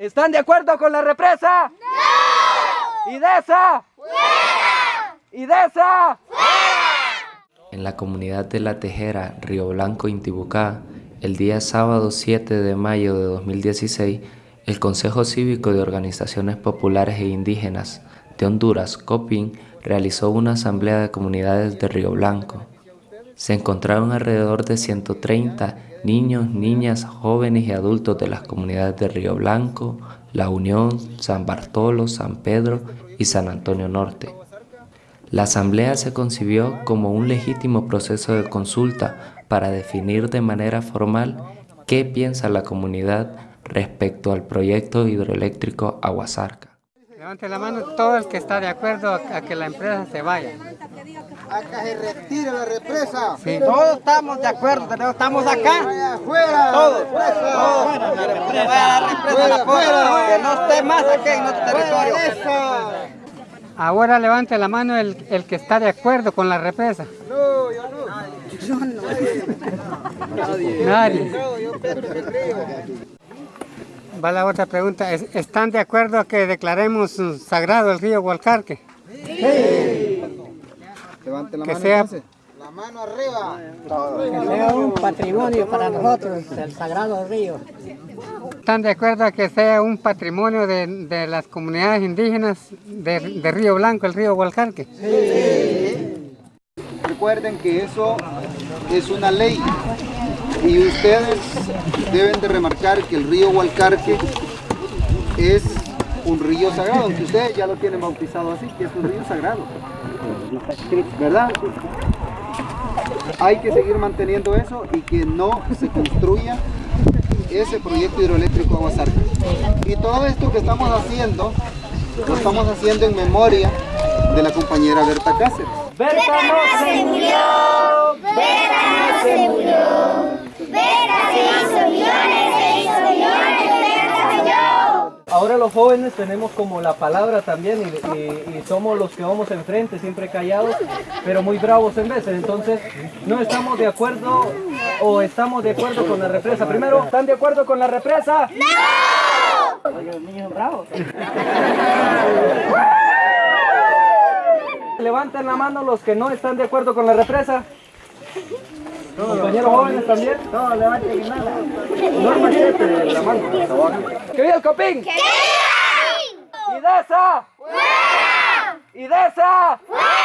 ¿Están de acuerdo con la represa? ¡No! ¡Idesa! ¡Fuera! ¡Idesa! ¡Fuera! En la comunidad de La Tejera, Río Blanco, Intibucá, el día sábado 7 de mayo de 2016, el Consejo Cívico de Organizaciones Populares e Indígenas de Honduras, COPIN, realizó una asamblea de comunidades de Río Blanco. Se encontraron alrededor de 130 niños, niñas, jóvenes y adultos de las comunidades de Río Blanco, La Unión, San Bartolo, San Pedro y San Antonio Norte. La asamblea se concibió como un legítimo proceso de consulta para definir de manera formal qué piensa la comunidad respecto al proyecto hidroeléctrico Aguasarca. Levante la mano todo el que está de acuerdo a que la empresa se vaya. A que se retire la represa. Sí. Todos estamos de acuerdo, estamos acá. Afuera. Todos. Fuera. La represa. La represa. Fuera. Que no esté más aquí en nuestro territorio. Ahora levante la mano el, el, que está de acuerdo con la represa. No, yo no. Yo no. Nadie. Nadie. No, yo. Va la otra pregunta. ¿Están de acuerdo a que declaremos sagrado el río Hualcarque? Sí. Levante la que mano. Sea, entonces. la mano arriba. Que sea un patrimonio para nosotros, el sagrado río. ¿Están de acuerdo a que sea un patrimonio de, de las comunidades indígenas de, de, Río Blanco, el río Hualcarque? Sí. Recuerden que eso es una ley y ustedes deben de remarcar que el río Hualcarque es un río sagrado, aunque ustedes ya lo tienen bautizado así, que es un río sagrado. ¿Verdad? Hay que seguir manteniendo eso y que no se construya ese proyecto hidroeléctrico Aguasarca. Y todo esto que estamos haciendo, lo estamos haciendo en memoria de la compañera Berta Cáceres. ¡Berta no se murió! ¡Berta no se murió! Berta se hizo millones, se hizo millones, Berta yo. Ahora los jóvenes tenemos como la palabra también y, y, y, somos los que vamos enfrente, siempre callados, pero muy bravos en veces. Entonces, no estamos de acuerdo o estamos de acuerdo con la represa. Primero, ¿están de acuerdo con la represa? ¡No! Oye, los niños bravos. Levanten la mano los que no están de acuerdo con la represa. Compañeros jóvenes también. No, levanten nada. Norma 7, la mano. ¿Qué viva el copín? ¡Que viva! ¡Idesa! ¡Fuera! ¡Idesa! ¡Fuera!